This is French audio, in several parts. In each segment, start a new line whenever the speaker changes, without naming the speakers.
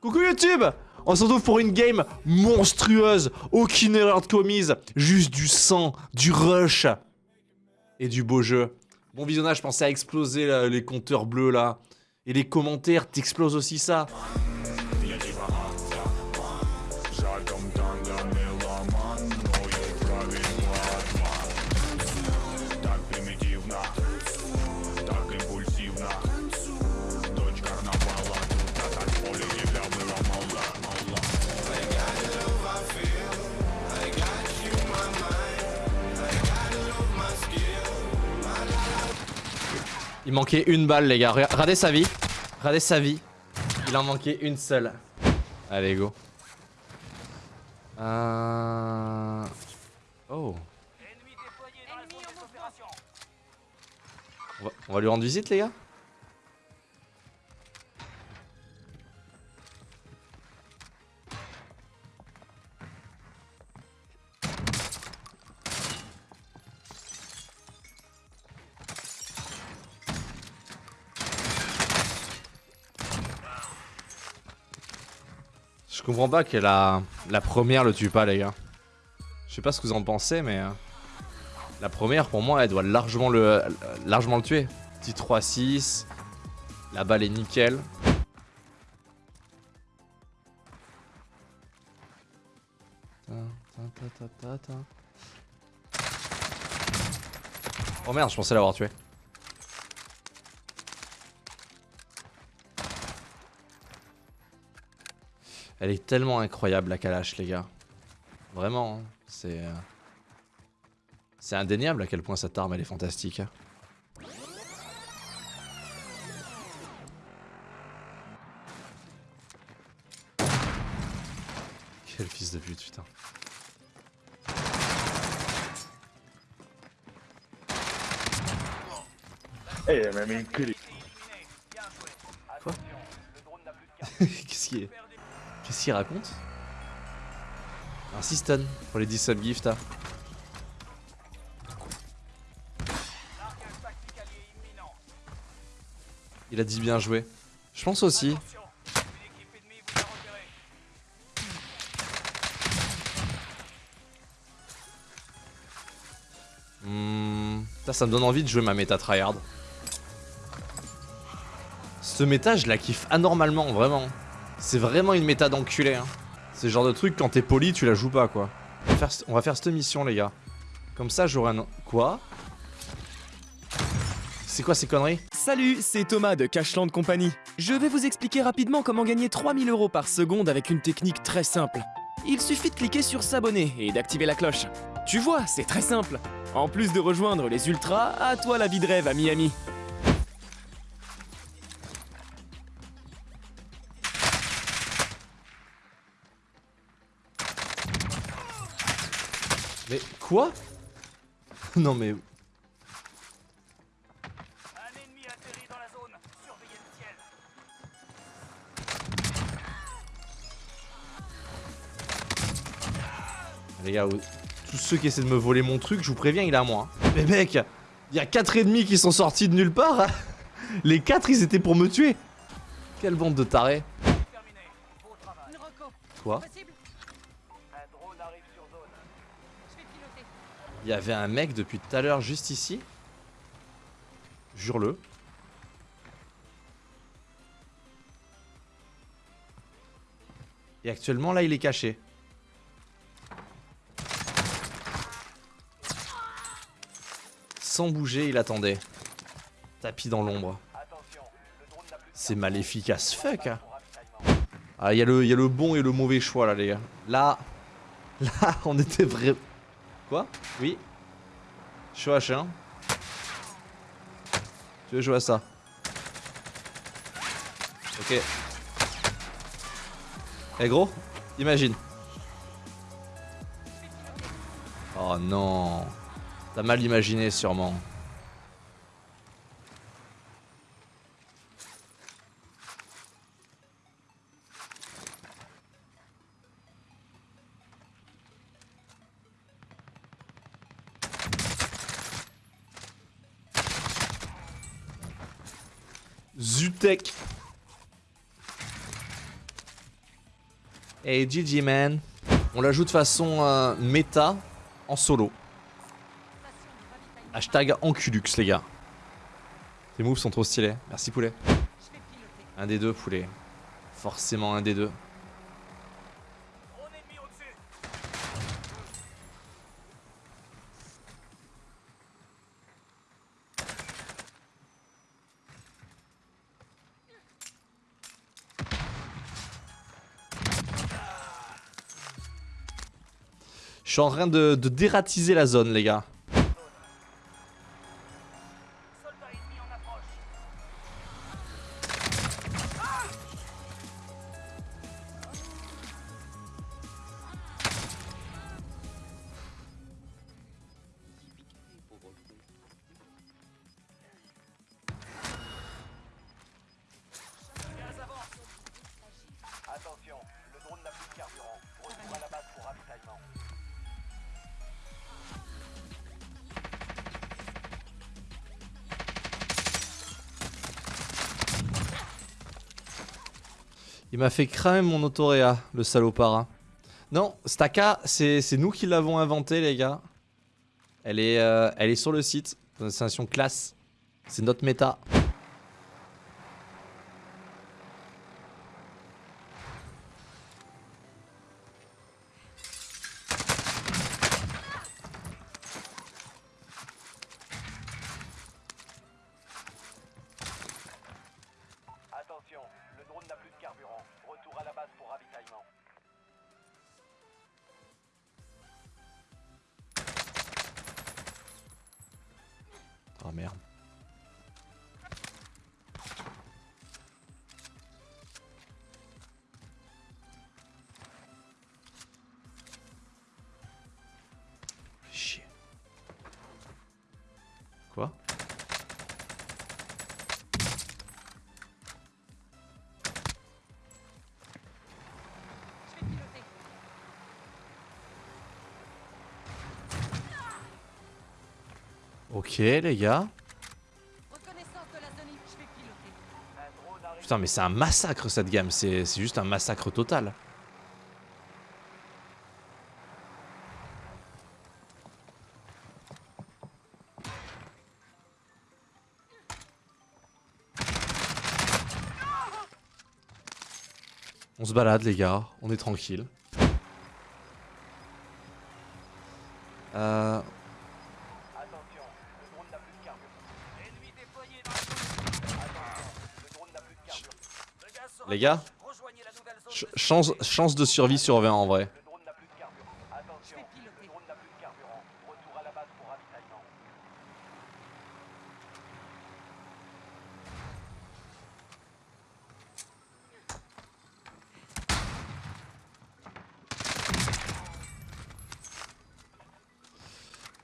Coucou YouTube On se retrouve pour une game monstrueuse, aucune erreur de commise, juste du sang, du rush et du beau jeu. Bon visionnage, pensez à exploser les compteurs bleus là. Et les commentaires, t'exploses aussi ça. Il manquait une balle les gars, Rega- regardez sa vie. Regardez sa vie. Il en manquait une seule. Allez go. Euh... Oh. On va lui rendre visite les gars? Comprends pas que la, la première le tue pas les gars. Je sais pas ce que vous en pensez mais... euh, La première pour moi elle doit largement le, largement le tuer. Petit 3-6. La balle est nickel. Oh merde, je pensais l'avoir tué. Elle est tellement incroyable la Kalash les gars. Vraiment, hein, c'est... euh, C'est indéniable à quel point cette arme elle est fantastique. hein. Quel fils de pute, putain.
Eh, elle m'a mis une clé.
Qu'est-ce qu'il Qu'est-ce qu'il raconte Un 6 stun pour les 10 subgifts. hein. Il a dit bien joué. Je pense aussi. Hmm, ça, ça me donne envie de jouer ma méta tryhard. Ce méta, je la kiffe anormalement, vraiment. C'est vraiment une méta d'enculé. Hein. C'est le genre de truc, quand t'es poli, tu la joues pas, quoi. On va faire, on va faire cette mission, les gars. Comme ça, j'aurai un... Quoi? C'est quoi ces conneries?
Salut, c'est Thomas de Cashland Company. Je vais vous expliquer rapidement comment gagner 3000 euros par seconde avec une technique très simple. Il suffit de cliquer sur s'abonner et d'activer la cloche. Tu vois, c'est très simple. En plus de rejoindre les ultras, à toi la vie de rêve à Miami.
Mais quoi Non mais...
Un ennemi atterri dans la zone. Surveillez le ciel.
Les gars, tous ceux qui essaient de me voler mon truc, je vous préviens, il est à moi. hein. Mais mec, il y a 4 ennemis qui sont sortis de nulle part. Les 4, ils étaient pour me tuer. Quelle bande de tarés. Quoi Il y avait un mec depuis tout à l'heure juste ici. Jure-le. Et actuellement là il est caché. Sans bouger il attendait. Tapis dans l'ombre. C'est maléfique as fuck. hein. Ah il y, a le- bon et le mauvais choix là les gars. Là, là on était vrai... Quoi? Oui Je suis H1. Tu veux jouer à ça? Ok. Eh gros, imagine. Oh non. T'as mal imaginé sûrement. Zutek. Hey GG man. On l'ajoute de façon euh, méta en solo. Hashtag Enculux les gars. Tes moves sont trop stylés. Merci poulet. Un des deux poulet. Forcément un des deux. Suis en train de, de dératiser la zone les gars. Il m'a fait cramer mon autoréa, le salopard. hein. Non, Staka, c'est nous qui l'avons inventé, les gars. Elle est, euh, sur le site, destination classe. C'est notre méta. Oh merde. Les gars. Putain mais c'est un massacre cette gamme, c'est juste un massacre total. On se balade les gars, on est tranquille. Euh, les gars, chance, de survie sur 20 en vrai.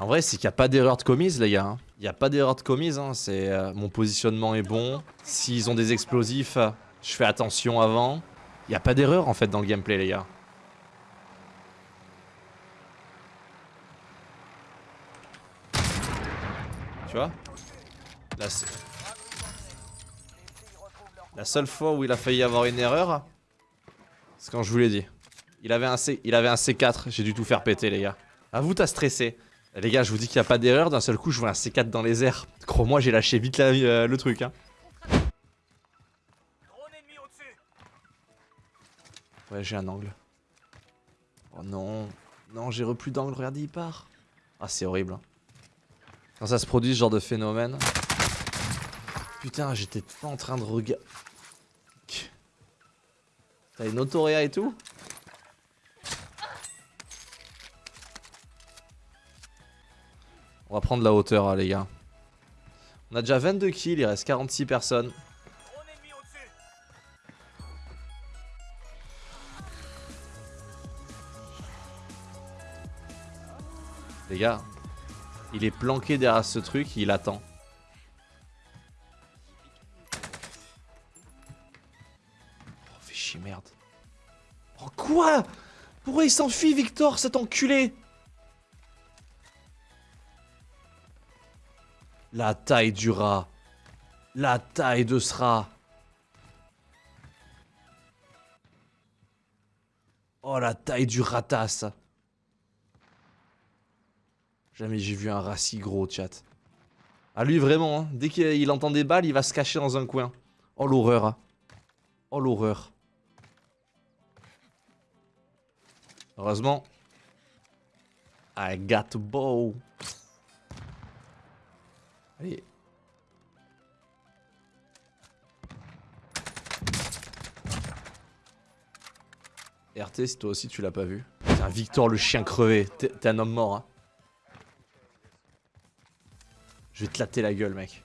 En vrai, c'est qu'il n'y a pas d'erreur de commise, les gars. hein. Il n'y a pas d'erreur de commise. Hein. C'est euh, mon positionnement est bon. S'ils ont des explosifs, je fais attention avant. Il n'y a pas d'erreur en fait dans le gameplay, les gars. Tu vois? La, se- la seule fois où il a failli avoir une erreur, c'est quand je vous l'ai dit. Il avait un, C... il avait un C4, j'ai dû tout faire péter, les gars. À vous, t'as stressé. Les gars, je vous dis qu'il n'y a pas d'erreur. D'un seul coup, je vois un C4 dans les airs. Crois-moi, j'ai lâché vite euh, le truc. Hein. Ouais, j'ai un angle. Oh non. Non, j'ai repris d'angle. Regardez, il part. Ah, c'est horrible. hein. Quand ça se produit, ce genre de phénomène. Putain, j'étais pas en train de regarder. T'as une autoréa et tout? On va prendre la hauteur, hein, les gars. On a déjà 22 kills, il reste 46 personnes. Les gars, il est planqué derrière ce truc, il attend. Oh, fais chier, merde. Oh, quoi? Pourquoi il s'enfuit, Victor, cet enculé? La taille du rat. La taille de ce rat. Oh la taille du ratas. Jamais j'ai vu un rat si gros, chat. Ah lui vraiment, hein, dès qu'il entend des balles, il va se cacher dans un coin. Oh l'horreur. hein. Oh l'horreur. Heureusement. I got bow. Allez. RT, si toi aussi tu l'as pas vu. Putain, Victor le chien crevé. T'es un homme mort, hein. Je vais te latter la gueule, mec.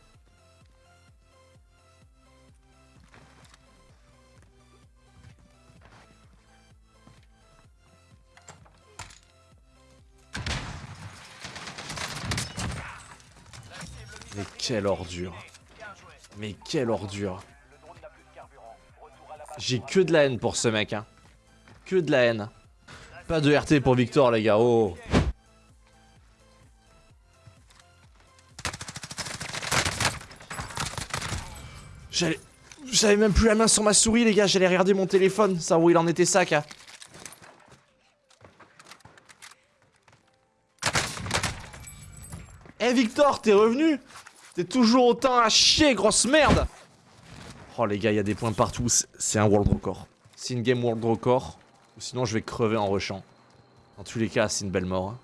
Mais quelle ordure. Mais quelle ordure. J'ai que de la haine pour ce mec, hein. Que de la haine. Pas de RT pour Victor, les gars. Oh. J'avais même plus la main sur ma souris, les gars. J'allais regarder mon téléphone, ça où il en était sac. Hein. Eh Victor, t'es revenu? T'es toujours autant à chier, grosse merde Oh les gars, il y a des points partout, c'est- c'est un world record. C'est une game world record, ou sinon je vais crever en rushant. Dans tous les cas, c'est une belle mort. hein.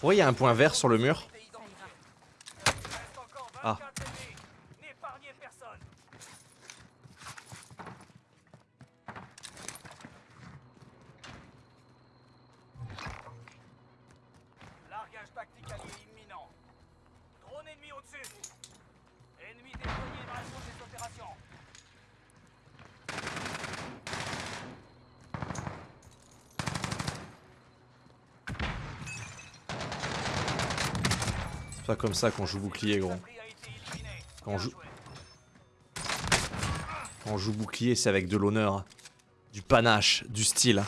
Approche.
Pourquoi il y a un point vert sur le mur comme ça qu'on joue bouclier, gros. Quand on joue-. Quand on joue bouclier, c'est avec de l'honneur, du panache, du style.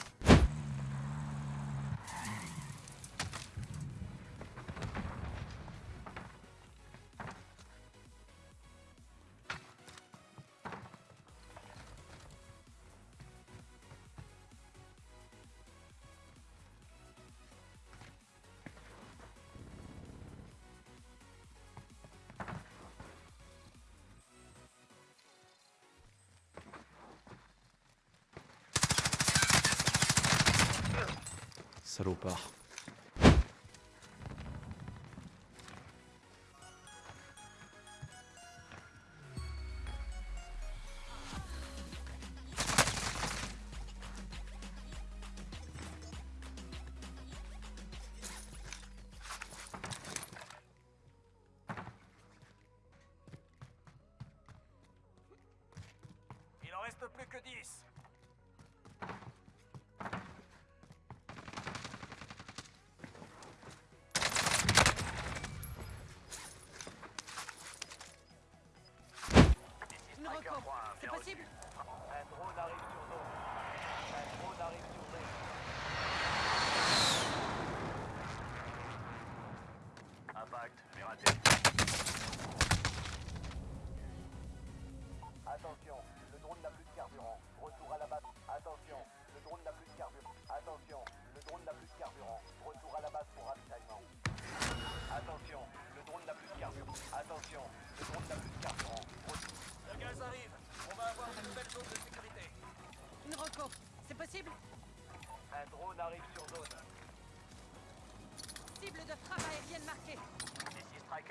Salopard.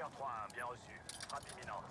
Striker 3-1, bien reçu. Frappe imminente.